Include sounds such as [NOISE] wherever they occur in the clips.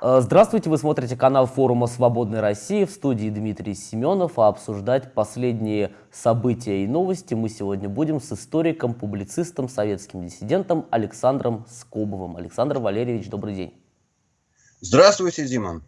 Э, здравствуйте, вы смотрите канал форума «Свободной России» в студии Дмитрий Семенов, а обсуждать последние события и новости мы сегодня будем с историком, публицистом, советским диссидентом Александром Скобовым. Александр Валерьевич, добрый день. Здравствуйте, Дима.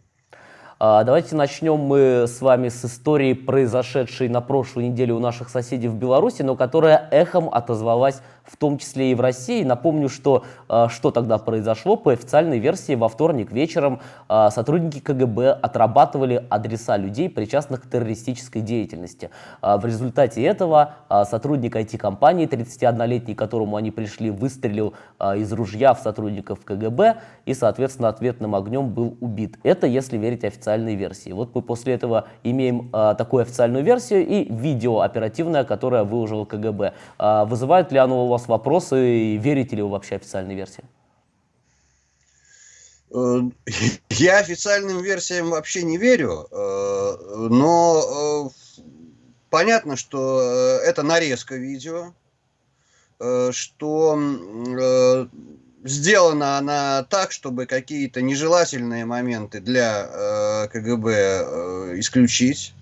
А, давайте начнем мы с вами с истории, произошедшей на прошлой неделе у наших соседей в Беларуси, но которая эхом отозвалась в том числе и в России. Напомню, что, а, что тогда произошло. По официальной версии во вторник вечером а, сотрудники КГБ отрабатывали адреса людей, причастных к террористической деятельности. В результате этого сотрудник IT-компании, 31-летний, к которому они пришли, выстрелил из ружья в сотрудников КГБ и, соответственно, ответным огнем был убит. Это если верить официальной версии. Вот мы после этого имеем такую официальную версию и видео оперативное, которое выложил КГБ. Вызывает ли оно вас вопросы верите ли вы вообще официальной версии? Э, [LAUGHS] я официальным версиям вообще не верю, э, но э, понятно, что это нарезка видео, что сделана она так, чтобы какие-то нежелательные моменты для КГБ исключить.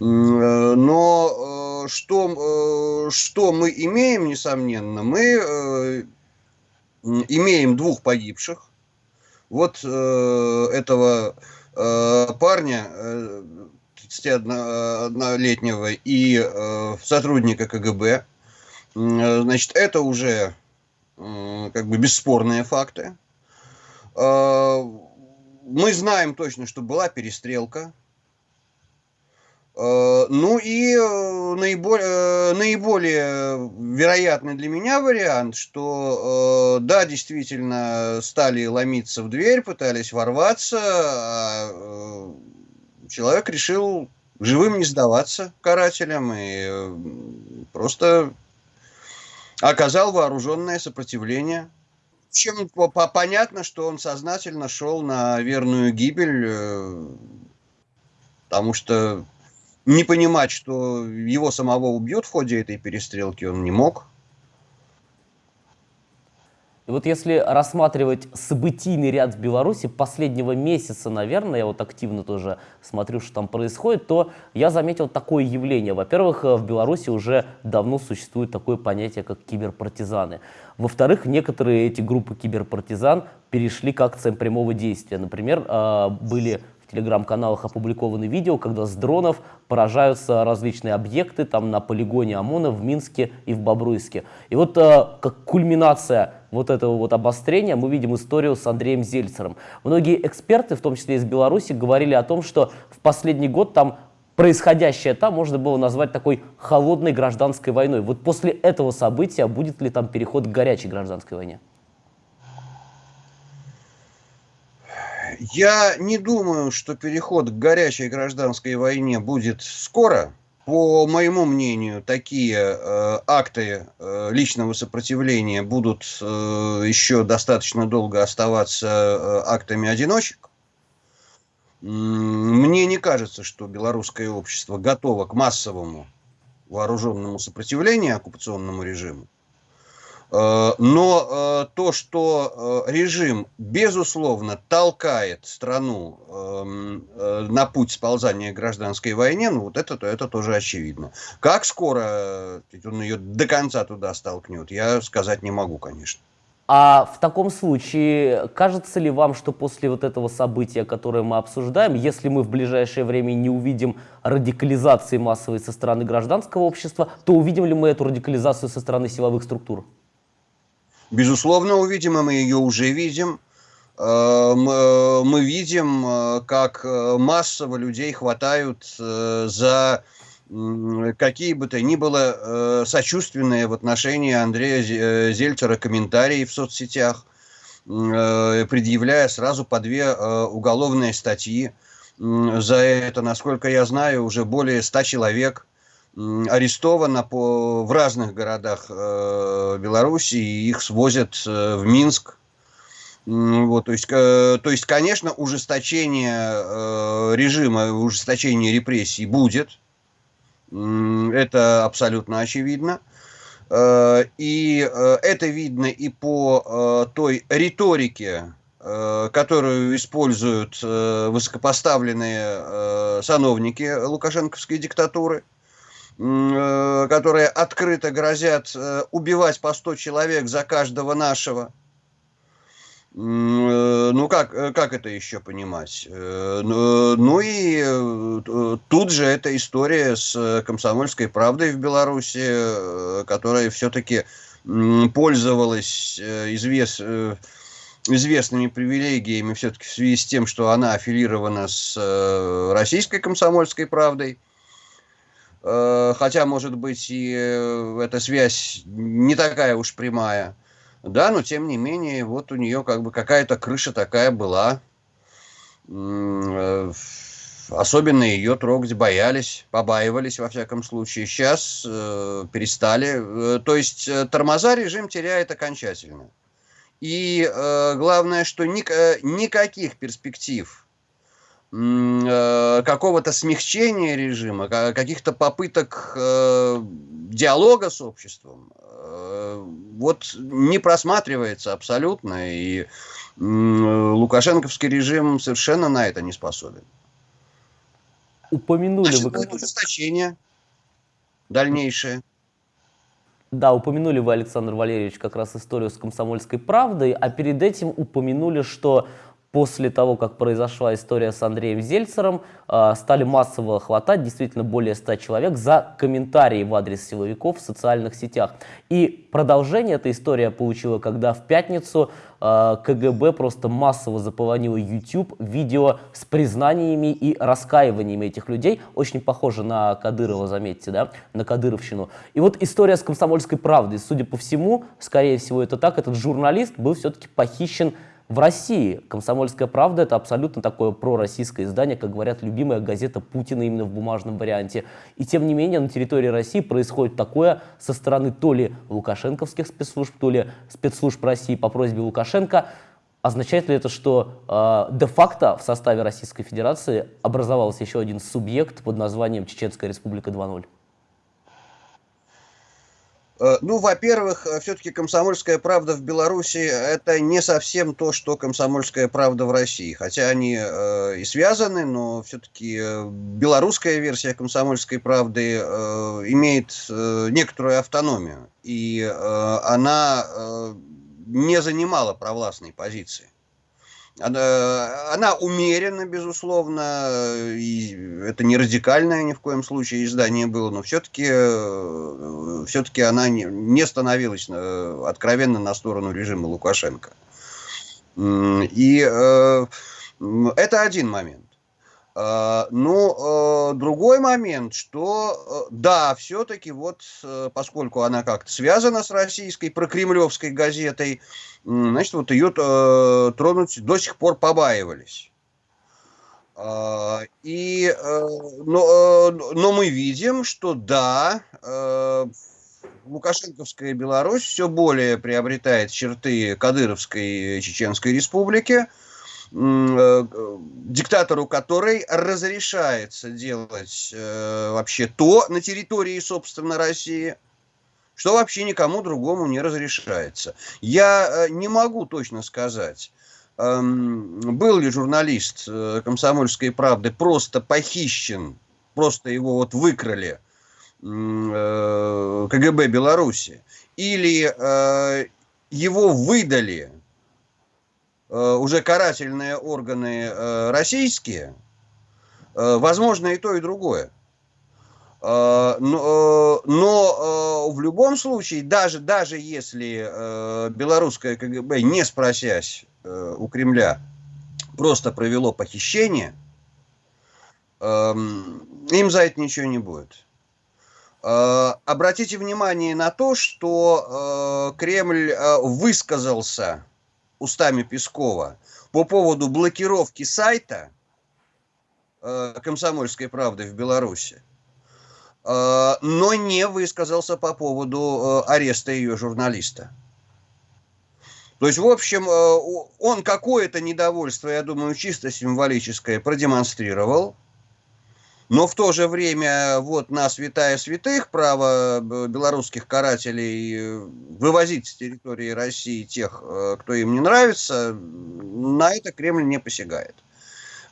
Но что, э, что мы имеем, несомненно, мы э, имеем двух погибших. Вот э, этого э, парня, э, 31-летнего и э, сотрудника КГБ. Значит, это уже как бы бесспорные факты. Мы знаем точно, что была перестрелка. А, ну и э, наиболее, э, наиболее вероятный для меня вариант, что э, да, действительно стали ломиться в дверь, пытались ворваться, а человек решил живым не сдаваться карателям и просто оказал вооруженное сопротивление. Чем понятно, что он сознательно шел на верную гибель, э, потому что не понимать, что его самого убьют в ходе этой перестрелки, он не мог. И вот если рассматривать событийный ряд в Беларуси последнего месяца, наверное, я вот активно тоже смотрю, что там происходит, то я заметил такое явление. Во-первых, в Беларуси уже давно существует такое понятие, как киберпартизаны. Во-вторых, некоторые эти группы киберпартизан перешли к акциям прямого действия. Например, а, были телеграм-каналах опубликованы видео, когда с дронов поражаются различные объекты там на полигоне ОМОНа в Минске и в Бобруйске. И вот э, как кульминация вот этого вот обострения мы видим историю с Андреем Зельцером. Многие эксперты, в том числе из Беларуси, говорили о том, что в последний год там происходящее там можно было назвать такой холодной гражданской войной. Вот после этого события будет ли там переход к горячей гражданской войне? Я не думаю, что переход к горячей гражданской войне будет скоро. По моему мнению, такие э, акты э, личного сопротивления будут э, еще достаточно долго оставаться э, актами одиночек. Мне не кажется, что белорусское общество готово к массовому вооруженному сопротивлению оккупационному режиму. Э, но э, то, что э, режим, безусловно, толкает страну эм, на путь сползания к гражданской войне, ну вот это, это тоже очевидно. Как скоро он ее до конца туда столкнет, я сказать не могу, конечно. А в таком случае, кажется ли вам, что после вот этого события, которое мы обсуждаем, если мы в ближайшее время не увидим радикализации массовой со стороны гражданского общества, то увидим ли мы эту радикализацию со стороны силовых структур? Безусловно, увидим, и мы ее уже видим. Э, э, мы видим, э, как массово людей хватают за какие бы то ни было сочувственные в отношении Андрея Зельцера комментарии в соцсетях, предъявляя сразу по две уголовные статьи. За это, насколько я знаю, уже более ста человек – арестовано по, в разных городах э, Беларуси, и их свозят э, в Минск. Вот, то, есть, э, то есть, конечно, ужесточение э, режима, ужесточение репрессий будет. Это абсолютно очевидно. Э, и э, это видно и по э, той риторике которую используют высокопоставленные сановники лукашенковской диктатуры, которые открыто грозят убивать по 100 человек за каждого нашего. Ну, как, как это еще понимать? Ну, ну и тут же эта история с комсомольской правдой в Беларуси, которая все-таки пользовалась э, извест, э, известными привилегиями все-таки в связи с тем, что она аффилирована с э, российской комсомольской правдой. Хотя, может быть, и эта связь не такая уж прямая. Да, но тем не менее, вот у нее как бы какая-то крыша такая была. Особенно ее трогать боялись, побаивались, во всяком случае. Сейчас э, перестали. Э, то есть э, тормоза режим теряет окончательно. И э, главное, что ни, э, никаких перспектив э, какого-то смягчения режима, каких-то попыток э, диалога с обществом, э, вот не просматривается абсолютно. И э, лукашенковский режим совершенно на это не способен упомянули Значит, вы... будет ужесточение дальнейшее. Да, упомянули вы, Александр Валерьевич, как раз историю с комсомольской правдой, а перед этим упомянули, что после того, как произошла история с Андреем Зельцером, а, стали массово хватать действительно более 100 человек за комментарии в адрес силовиков в социальных сетях. И продолжение эта история получила, когда в пятницу а, КГБ просто массово заполонило YouTube видео с признаниями и раскаиваниями этих людей. Очень похоже на Кадырова, заметьте, да, на Кадыровщину. И вот история с комсомольской правдой. Судя по всему, скорее всего это так, этот журналист был все-таки похищен в России «Комсомольская правда» — это абсолютно такое пророссийское издание, как говорят, любимая газета Путина именно в бумажном варианте. И тем не менее на территории России происходит такое со стороны то ли лукашенковских спецслужб, то ли спецслужб России по просьбе Лукашенко. Означает ли это, что э, де-факто в составе Российской Федерации образовался еще один субъект под названием Чеченская Республика 2.0? Э, ну, во-первых, э, все-таки комсомольская правда в Беларуси это не совсем то, что комсомольская правда в России. Хотя они э, и связаны, но все-таки э, белорусская версия комсомольской правды э, имеет э, некоторую автономию. И э, она э, не занимала провластной позиции. Она, она умерена, безусловно, и это не радикальное ни в коем случае издание было, но все-таки э, все-таки она не, не становилась э, откровенно на сторону режима Лукашенко. И э, это один момент. А, ну, другой момент, что да, все-таки вот, поскольку она как-то связана с российской прокремлевской газетой, значит, вот ее э, тронуть до сих пор побаивались. А, и, э, но, э, но мы видим, что да, Лукашенковская Беларусь все более приобретает черты Кадыровской Чеченской Республики, диктатору которой разрешается делать вообще то на территории, собственно, России – что вообще никому другому не разрешается. Я э, не могу точно сказать, эм, был ли журналист э, «Комсомольской правды» просто похищен, просто его вот выкрали э, КГБ Беларуси, или его выдали уже карательные органы российские, возможно и то, и другое. Э, но, э, но э, в любом случае, даже, даже если белорусское КГБ, не спросясь у Кремля, просто провело похищение, эм, им за это ничего не будет. Обратите внимание на то, что Кремль высказался устами Пескова по поводу блокировки сайта «Комсомольской правды» в Беларуси. Э, но не высказался по поводу э, ареста ее журналиста. То есть, в общем, э, он какое-то недовольство, я думаю, чисто символическое продемонстрировал, Но в то же время вот на святая святых право белорусских карателей э, вывозить с территории России тех, э, кто им не нравится, на это Кремль не посягает.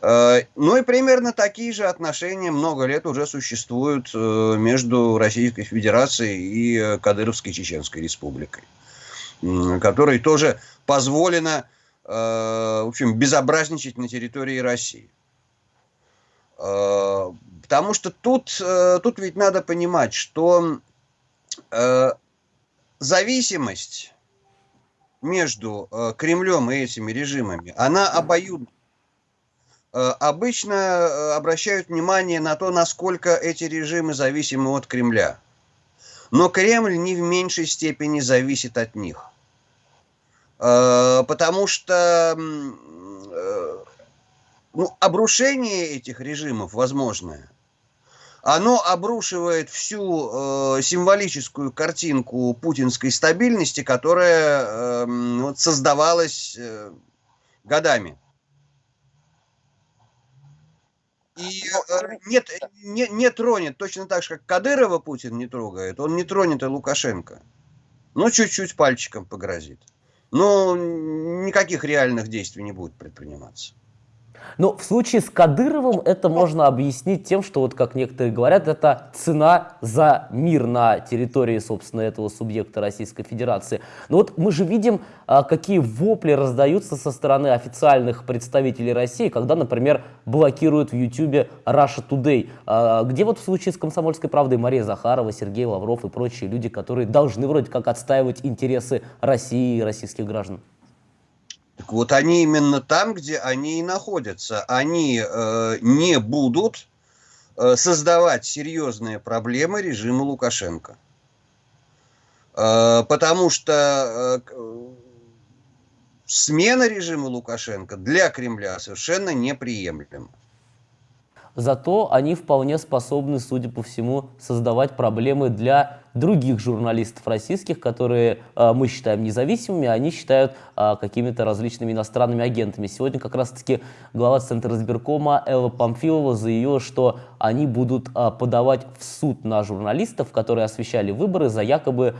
Э, ну и примерно такие же отношения много лет уже существуют между Российской Федерацией и Кадыровской Чеченской Республикой, которой тоже позволено, в общем, безобразничать на территории России. Потому что тут, э, тут ведь надо понимать, что э, зависимость между э, Кремлем и этими режимами, она обоюдна. Обычно обращают внимание на то, насколько эти режимы зависимы от Кремля. Но Кремль не в меньшей степени зависит от них. Потому что ну, обрушение этих режимов возможное – оно обрушивает всю э, символическую картинку путинской стабильности, которая э, вот создавалась э, годами. И э, нет, не, не тронет, точно так же, как Кадырова Путин не трогает, он не тронет и Лукашенко. Ну, чуть-чуть пальчиком погрозит. Но никаких реальных действий не будет предприниматься. Но в случае с Кадыровым это можно объяснить тем, что, вот как некоторые говорят, это цена за мир на территории, собственно, этого субъекта Российской Федерации. Но вот мы же видим, а, какие вопли раздаются со стороны официальных представителей России, когда, например, блокируют в YouTube Russia Today, а, где вот в случае с «Комсомольской правдой» Мария Захарова, Сергей Лавров и прочие люди, которые должны вроде как отстаивать интересы России и российских граждан. Так вот они именно там, где они и находятся. Они э, не будут э, создавать серьезные проблемы режиму Лукашенко. Э, потому что э, смена режима Лукашенко для Кремля совершенно неприемлема. Зато они вполне способны, судя по всему, создавать проблемы для других журналистов российских, которые э, мы считаем независимыми, они считают э, какими-то различными иностранными агентами. Сегодня как раз-таки глава Центра избиркома Элла Памфилова заявила, что они будут э, подавать в суд на журналистов, которые освещали выборы за якобы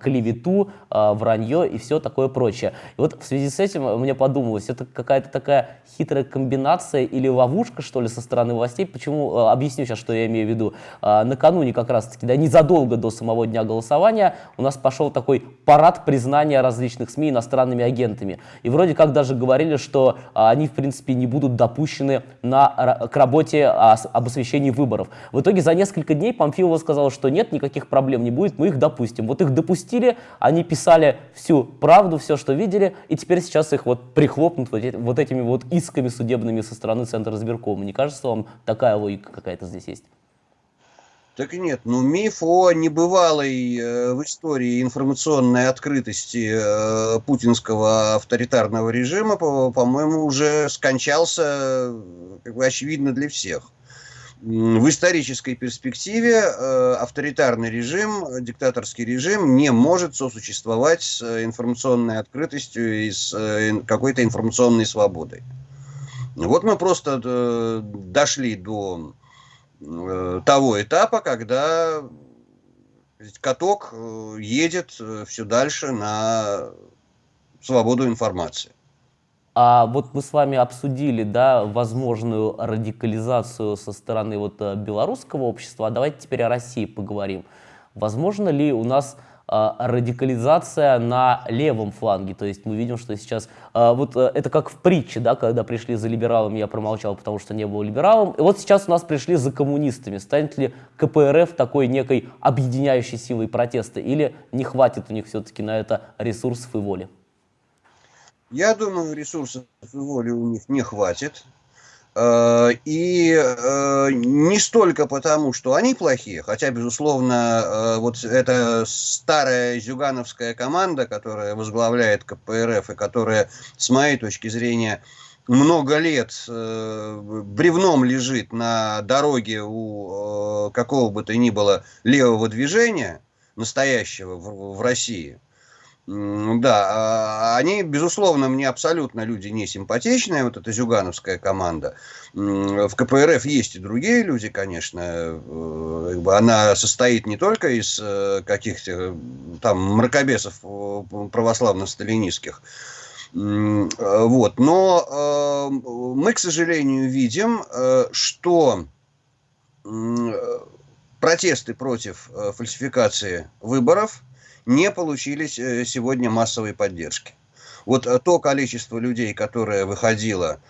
клевету, вранье и все такое прочее. И вот в связи с этим мне подумалось, это какая-то такая хитрая комбинация или ловушка, что ли, со стороны властей. Почему? Объясню сейчас, что я имею в виду. Накануне как раз-таки, да, незадолго до самого самого дня голосования у нас пошел такой парад признания различных СМИ иностранными агентами. И вроде как даже говорили, что а, они, в принципе, не будут допущены на, к работе а, об освещении выборов. В итоге за несколько дней Памфилова сказала, что нет, никаких проблем не будет, мы их допустим. Вот их допустили, они писали всю правду, все, что видели, и теперь сейчас их вот прихлопнут вот, вот этими вот исками судебными со стороны Центра избиркома. Не кажется вам такая логика какая-то здесь есть? Так нет, ну миф о небывалой э, в истории информационной открытости э, путинского авторитарного режима, по-моему, по уже скончался, как бы очевидно для всех. В исторической перспективе э, авторитарный режим, диктаторский режим не может сосуществовать с информационной открытостью и с э, какой-то информационной свободой. Вот мы просто э, дошли до Э, того этапа, когда каток э, едет э, все дальше на свободу информации. А вот мы с вами обсудили, да, возможную радикализацию со стороны вот белорусского общества. А давайте теперь о России поговорим. Возможно ли у нас радикализация на левом фланге. То есть мы видим, что сейчас... А, вот э, это как в притче, да, когда пришли за либералами, я промолчал, потому что не был либералом. И вот сейчас у нас пришли за коммунистами. Станет ли КПРФ такой некой объединяющей силой протеста? Или не хватит у них все-таки на это ресурсов и воли? Я думаю, ресурсов и воли у них не хватит. Э, и э, не столько потому, что они плохие, хотя, безусловно, э, вот эта старая зюгановская команда, которая возглавляет КПРФ и которая, с моей точки зрения, много лет бревном лежит на дороге у какого бы то ни было левого движения, настоящего в, в России, Да, а, они, безусловно, мне абсолютно люди не симпатичные, вот эта зюгановская команда. В КПРФ есть и другие люди, конечно. Э, она состоит не только из э, каких-то там мракобесов э, православно-сталинистских, вот. Но мы, к сожалению, видим, что протесты против фальсификации выборов – не получили э, сегодня массовой поддержки. Вот э, то количество людей, которое выходило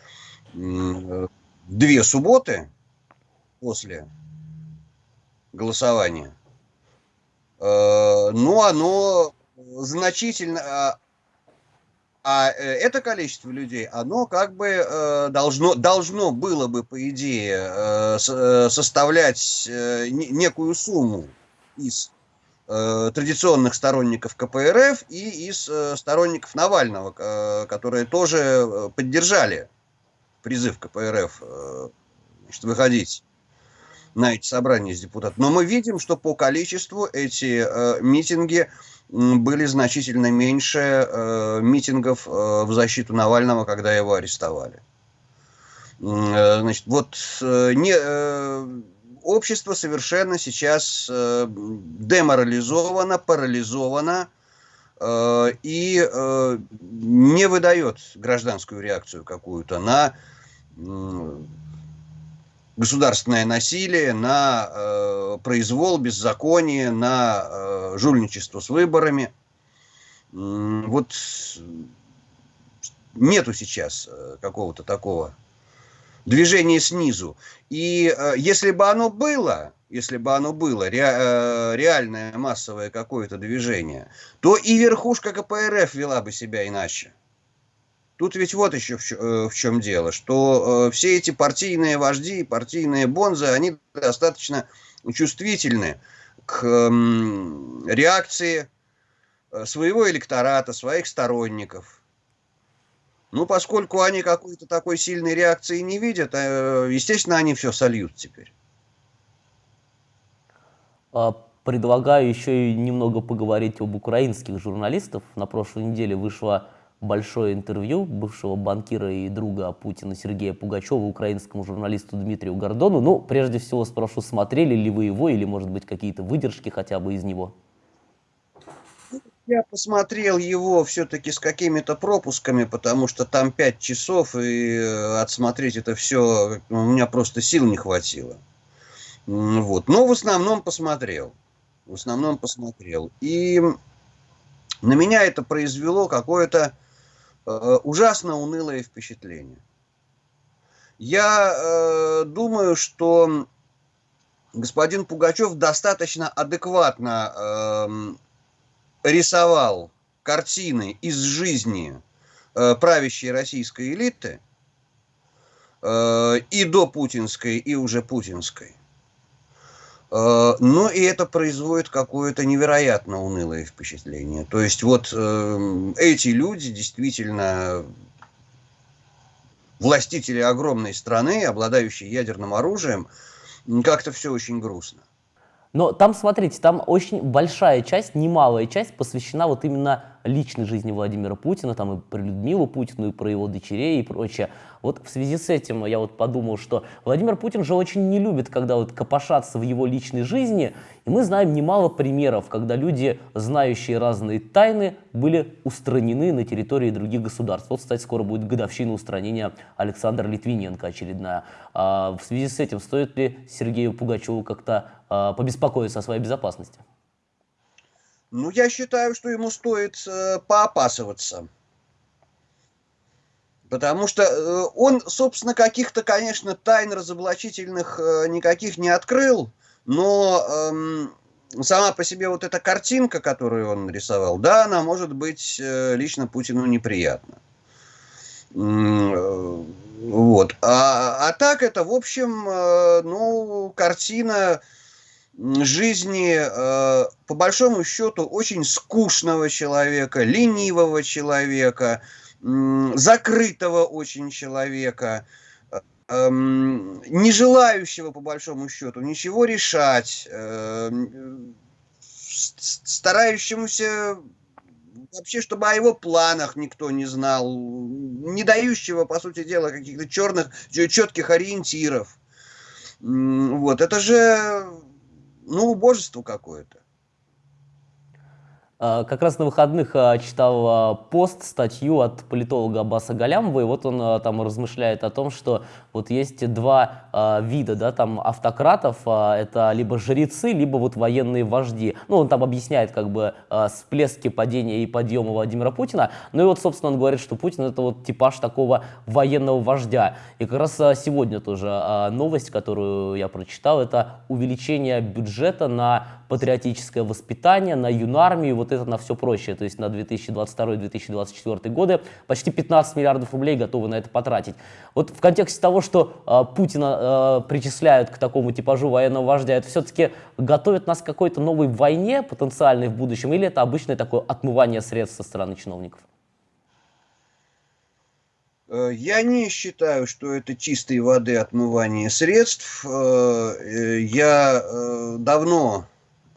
э, две субботы после голосования, ну, оно значительно... А, а это количество людей, оно как бы должно, должно было бы, по идее, составлять некую сумму из традиционных сторонников КПРФ и из э, сторонников Навального, э, которые тоже поддержали призыв КПРФ значит, выходить на эти собрания с депутатами. Но мы видим, что по количеству эти э, митинги были значительно меньше э, митингов э, в защиту Навального, когда его арестовали. Э, значит, вот э, не, э, общество совершенно сейчас э, деморализовано, парализовано э, и э, не выдает гражданскую реакцию какую-то на государственное насилие, на произвол, беззаконие, на жульничество с выборами. Вот нету сейчас какого-то такого движение снизу. И э, если бы оно было, если бы оно было, ре, э, реальное массовое какое-то движение, то и верхушка КПРФ вела бы себя иначе. Тут ведь вот еще в, э, в чем дело, что э, все эти партийные вожди, партийные бонзы, они достаточно чувствительны к э, реакции своего электората, своих сторонников – ну, поскольку они какой-то такой сильной реакции не видят, э, естественно, они все сольют теперь. А, предлагаю еще и немного поговорить об украинских журналистах. На прошлой неделе вышло большое интервью бывшего банкира и друга Путина Сергея Пугачева украинскому журналисту Дмитрию Гордону. Ну, прежде всего спрошу, смотрели ли вы его или, может быть, какие-то выдержки хотя бы из него? Я посмотрел его все-таки с какими-то пропусками, потому что там пять часов, и э, отсмотреть это все у меня просто сил не хватило. Вот. Но в основном посмотрел. В основном посмотрел. И на меня это произвело какое-то э, ужасно унылое впечатление. Я э, думаю, что господин Пугачев достаточно адекватно э, рисовал картины из жизни э, правящей российской элиты э, и до путинской, и уже путинской. Э, но и это производит какое-то невероятно унылое впечатление. То есть вот эти люди действительно властители огромной страны, обладающие ядерным оружием, как-то все очень грустно. Но там, смотрите, там очень большая часть, немалая часть посвящена вот именно личной жизни Владимира Путина, там и про Людмилу Путину, и про его дочерей и прочее. Вот в связи с этим я вот подумал, что Владимир Путин же очень не любит, когда вот копошатся в его личной жизни, мы знаем немало примеров, когда люди, знающие разные тайны, были устранены на территории других государств. Вот, кстати, скоро будет годовщина устранения Александра Литвиненко очередная. А в связи с этим стоит ли Сергею Пугачеву как-то а, побеспокоиться о своей безопасности? Ну, я считаю, что ему стоит э, поопасываться. Потому что э, он, собственно, каких-то, конечно, тайн разоблачительных э, никаких не открыл, но э, сама по себе вот эта картинка, которую он нарисовал, да, она может быть э, лично Путину неприятна. Э, вот. А, а так это, в общем, э, ну, картина жизни, э, по большому счету, очень скучного человека, ленивого человека, закрытого очень человека, эм, не желающего, по большому счету, ничего решать, эм, старающемуся вообще, чтобы о его планах никто не знал, не дающего, по сути дела, каких-то черных, четких ориентиров. Вот, это же, ну, убожество какое-то. А, как раз на выходных а, читал а, пост, статью от политолога Аббаса Галямова, и вот он там размышляет о том, что вот есть два вида, да, там автократов, это либо жрецы, либо вот военные вожди. Ну, он там объясняет как бы всплески падения и подъема Владимира Путина, ну и вот, собственно, он говорит, что Путин это вот типаж такого военного вождя. И как раз сегодня тоже новость, которую я прочитал, это увеличение бюджета на патриотическое воспитание, на юнармию, вот это на все прочее, то есть на 2022-2024 годы почти 15 миллиардов рублей готовы на это потратить. Вот в контексте того, что э, Путина э, причисляют к такому типажу военного вождя, это все-таки готовит нас к какой-то новой войне потенциальной в будущем, или это обычное такое отмывание средств со стороны чиновников? Э, я не считаю, что это чистой воды отмывание средств. Э, я давно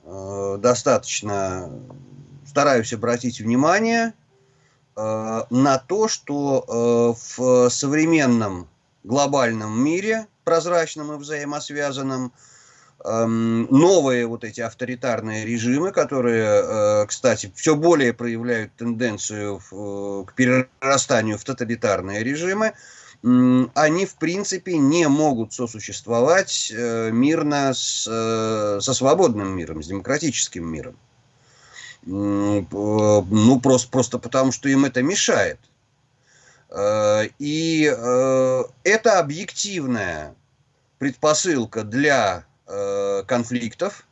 Э, достаточно стараюсь обратить внимание э, на то, что э, в современном глобальном мире, прозрачном и взаимосвязанном, эм, новые вот эти авторитарные режимы, которые, кстати, все более проявляют тенденцию к перерастанию в тоталитарные режимы, они, в принципе, не могут сосуществовать э, мирно с, э, со свободным миром, с демократическим миром. Ну, просто, просто потому, что им это мешает. Э, и это объективная предпосылка для конфликтов,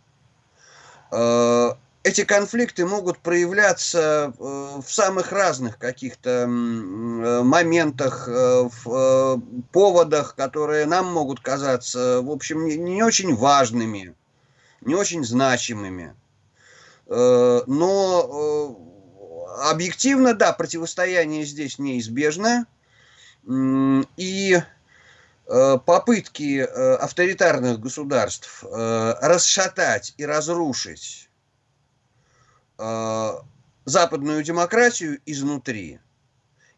эти конфликты могут проявляться э, в самых разных каких-то э, моментах, э, в поводах, которые нам могут казаться, в общем, не очень важными, не очень значимыми. Но объективно, да, противостояние здесь неизбежно. И попытки авторитарных государств расшатать и разрушить Э, западную демократию изнутри.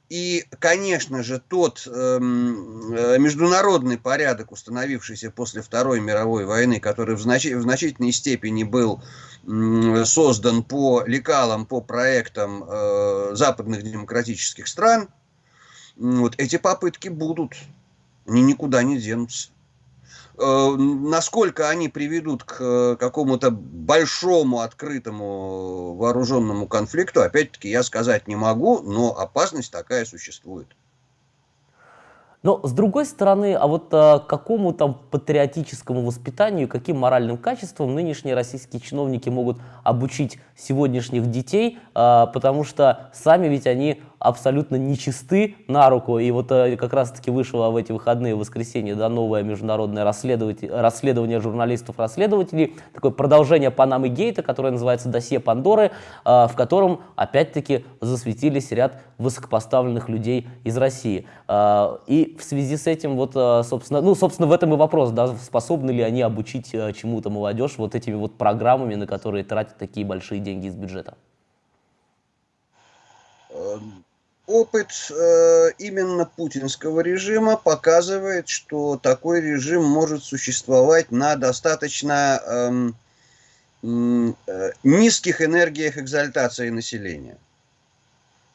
И, конечно же, тот эм, э, международный порядок, установившийся после Второй мировой войны, который в, знач в значительной степени был э, создан по лекалам, по проектам э, западных демократических стран, вот эти попытки будут, они никуда не денутся. Э, насколько они приведут к э, какому-то большому открытому вооруженному конфликту, опять-таки я сказать не могу, но опасность такая существует. Но с другой стороны, а вот а, какому там патриотическому воспитанию, каким моральным качествам нынешние российские чиновники могут обучить сегодняшних детей, а, потому что сами ведь они абсолютно нечисты на руку. И вот э, как раз-таки вышло в эти выходные, в воскресенье, да, новое международное расследование журналистов-расследователей, такое продолжение Панамы Гейта, которое называется «Досье Пандоры», э, в котором, опять-таки, засветились ряд высокопоставленных людей из России. Э, и в связи с этим, вот, собственно, ну, собственно, в этом и вопрос, да, способны ли они обучить чему-то молодежь вот этими вот программами, на которые тратят такие большие деньги из бюджета? Опыт э, именно путинского режима показывает, что такой режим может существовать на достаточно эм, э, низких энергиях экзальтации населения.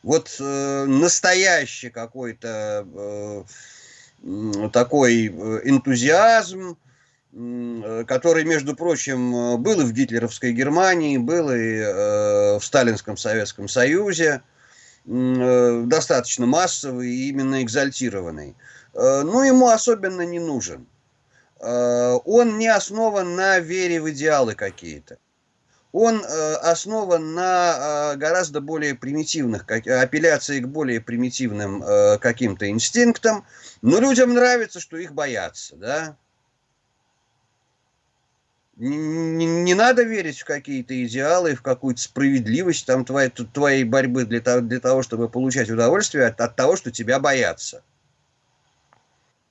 Вот э, настоящий какой-то э, такой э, энтузиазм, э, который, между прочим, был и в гитлеровской Германии, был и э, в Сталинском Советском Союзе, Э, достаточно массовый и именно экзальтированный. Э, но ему особенно не нужен. Э, он не основан на вере в идеалы какие-то. Он основан на гораздо более примитивных, апелляции к более примитивным каким-то инстинктам. Но людям нравится, что их боятся, да. Не, не, надо верить в какие-то идеалы, в какую-то справедливость там твоей, твоей борьбы для того, для того, чтобы получать удовольствие от, от того, что тебя боятся.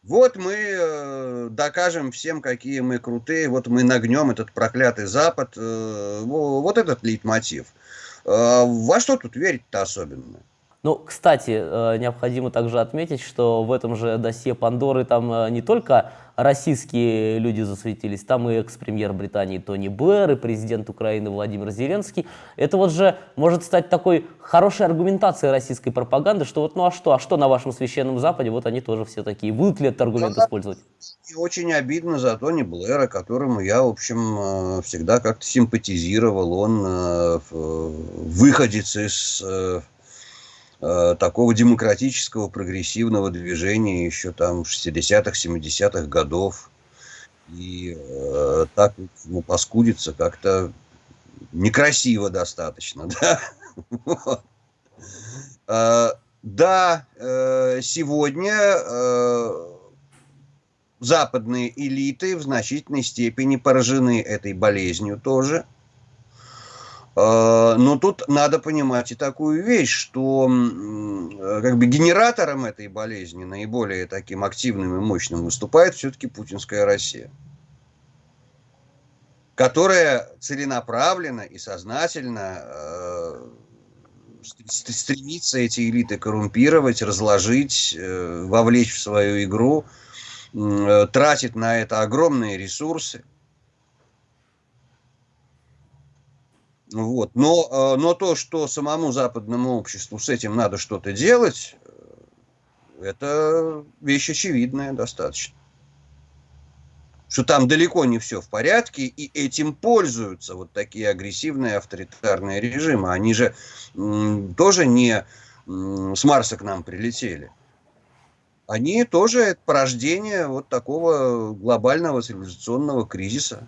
Вот мы э, докажем всем, какие мы крутые, вот мы нагнем этот проклятый Запад, э, вот этот лейтмотив. Во что тут верить-то особенно? Ну, кстати, э, необходимо также отметить, что в этом же досье Пандоры там э, не только российские люди засветились, там и экс-премьер Британии Тони Блэр, и президент Украины Владимир Зеленский. Это вот же может стать такой хорошей аргументацией российской пропаганды, что вот ну а что, а что на вашем священном Западе, вот они тоже все такие. Будут ли этот аргумент использовать? И очень обидно за Тони Блэра, которому я, в общем, э, всегда как-то симпатизировал. Он выходец из Э, такого демократического прогрессивного движения еще там 60-х, 70-х годов. И э, так ну, паскудиться как-то некрасиво достаточно, [LAUGHS] да. Э, да, э, сегодня западные элиты в значительной степени поражены этой болезнью тоже – но тут надо понимать и такую вещь, что как бы генератором этой болезни, наиболее таким активным и мощным, выступает все-таки путинская Россия, которая целенаправленно и сознательно э, стремится эти элиты коррумпировать, разложить, э, вовлечь в свою игру, тратит на это огромные ресурсы. Вот. Но, э, но то, что самому западному обществу с этим надо что-то делать, э, это вещь очевидная достаточно. Что там далеко не все в порядке, и этим пользуются вот такие агрессивные авторитарные режимы. Они же тоже не с Марса к нам прилетели. Они тоже порождение вот такого глобального цивилизационного кризиса.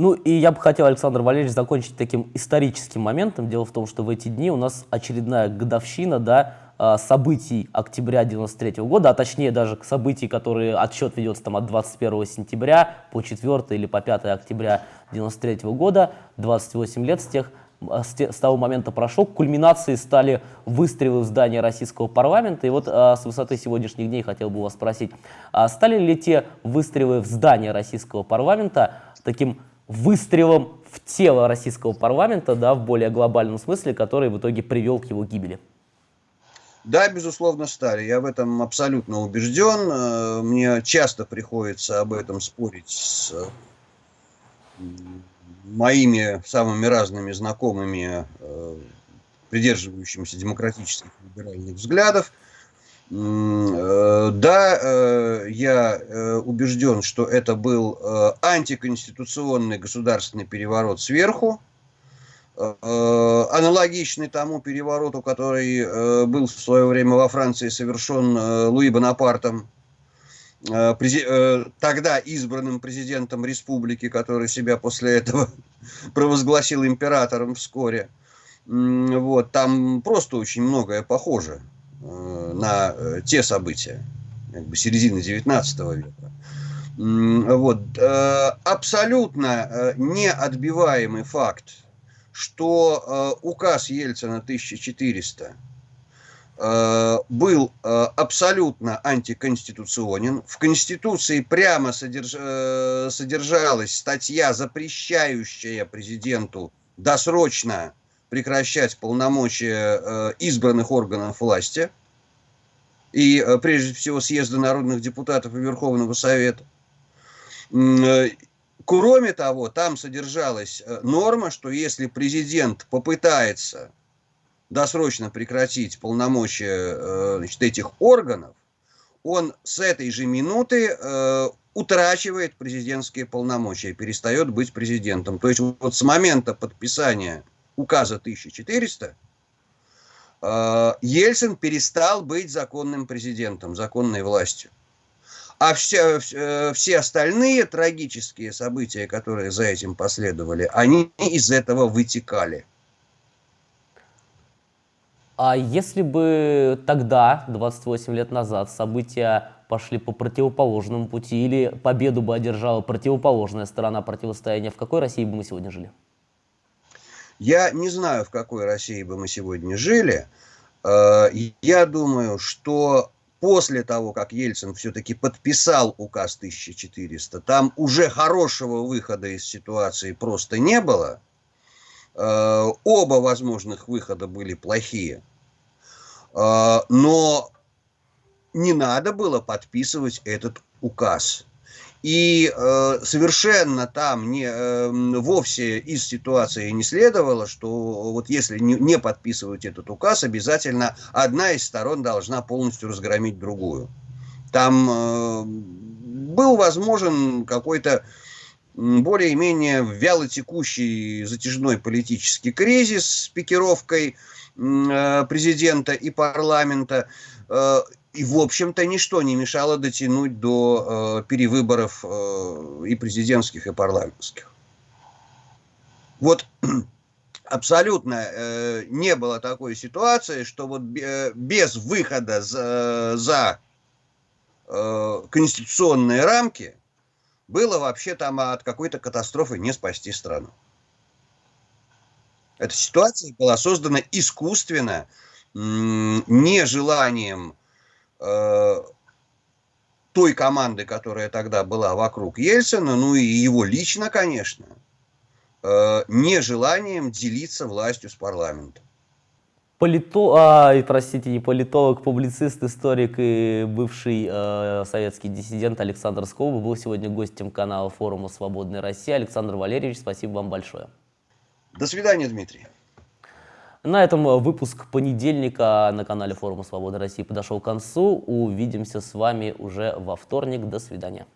Ну и я бы хотел, Александр Валерьевич, закончить таким историческим моментом. Дело в том, что в эти дни у нас очередная годовщина да, а, событий октября 93 -го года, а точнее даже к событий, которые отсчет ведется там от 21 сентября по 4 или по 5 октября 93 -го года, 28 лет с тех а, с, того момента прошел. Кульминацией стали выстрелы в здание российского парламента. И вот а, с высоты сегодняшних дней хотел бы вас спросить, стали ли те выстрелы в здание российского парламента таким выстрелом в тело российского парламента, да, в более глобальном смысле, который в итоге привел к его гибели. Да, безусловно, стали. Я в этом абсолютно убежден. Э, мне часто приходится об этом спорить с моими самыми разными знакомыми, э, придерживающимися демократических либеральных взглядов. Э, да, э, я э, убежден, что это был антиконституционный государственный переворот сверху, аналогичный тому перевороту, который был в свое время во Франции совершен Луи Бонапартом, тогда избранным президентом республики, который себя после этого [LAUGHS] провозгласил императором вскоре. Вот, там просто очень многое похоже. Э, на э, те события как бы середины 19 века. Вот. Э, абсолютно неотбиваемый факт, что указ Ельцина 1400 был абсолютно антиконституционен. В Конституции прямо содерж... содержалась статья, запрещающая президенту досрочно прекращать полномочия э, избранных органов власти, и э, прежде всего съезда народных депутатов и Верховного Совета. Э, кроме того, там содержалась норма, что если президент попытается досрочно прекратить полномочия значит, этих органов, он с этой же минуты утрачивает президентские полномочия, перестает быть президентом. То есть вот с момента подписания указа 1400, э, Ельцин перестал быть законным президентом, законной властью. А все, э, все остальные трагические события, которые за этим последовали, они из этого вытекали. А если бы тогда, 28 лет назад, события пошли по противоположному пути, или победу бы одержала противоположная сторона противостояния, в какой России бы мы сегодня жили? Я не знаю, в какой России бы мы сегодня жили. Э, я думаю, что после того, как Ельцин все-таки подписал указ 1400, там уже хорошего выхода из ситуации просто не было. Э, оба возможных выхода были плохие. Э, но не надо было подписывать этот указ. И э, совершенно там не, э, вовсе из ситуации не следовало, что вот если не, не подписывать этот указ, обязательно одна из сторон должна полностью разгромить другую. Там э, был возможен какой-то более-менее вялотекущий затяжной политический кризис с пикировкой э, президента и парламента. И, в общем-то, ничто не мешало дотянуть до э, перевыборов э, и президентских, и парламентских. Вот [CLEARS THROAT] абсолютно э, не было такой ситуации, что вот э, без выхода за, за э, конституционные рамки было вообще там от какой-то катастрофы не спасти страну. Эта ситуация была создана искусственно, нежеланием той команды, которая тогда была вокруг Ельцина, ну и его лично, конечно, э, нежеланием делиться властью с парламентом. Полито... А, простите, не политолог, публицист, историк и бывший э, советский диссидент Александр Скоба был сегодня гостем канала форума «Свободная Россия». Александр Валерьевич, спасибо вам большое. До свидания, Дмитрий. На этом э, выпуск понедельника на канале форума Свободы России подошел к концу. Увидимся с вами уже во вторник. До свидания.